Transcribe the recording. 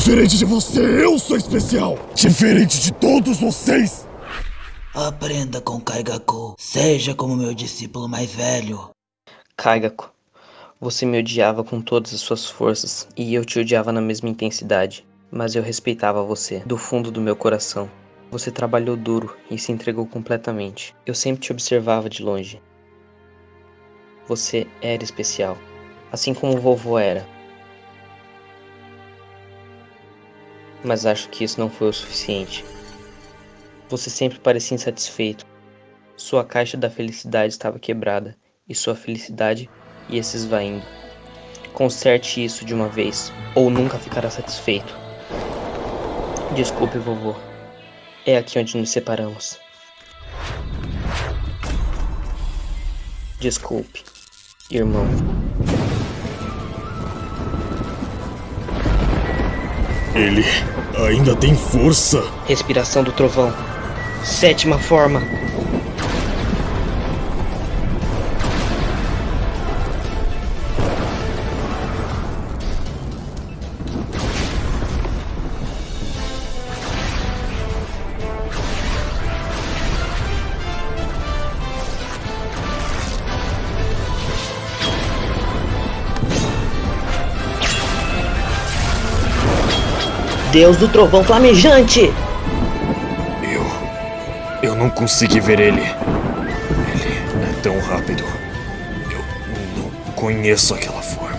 Diferente de você, eu sou especial. Diferente de todos vocês. Aprenda com Kaigaku. Seja como meu discípulo mais velho. Kaigaku, você me odiava com todas as suas forças e eu te odiava na mesma intensidade, mas eu respeitava você do fundo do meu coração. Você trabalhou duro e se entregou completamente. Eu sempre te observava de longe. Você era especial, assim como o vovô era. Mas acho que isso não foi o suficiente. Você sempre parecia insatisfeito. Sua caixa da felicidade estava quebrada e sua felicidade ia se esvaindo. Conserte isso de uma vez, ou nunca ficará satisfeito. Desculpe, vovô. É aqui onde nos separamos. Desculpe, irmão. Ele ainda tem força. Respiração do trovão. Sétima forma. Deus do trovão flamejante! Eu. Eu não consegui ver ele. Ele é tão rápido. Eu não conheço aquela forma.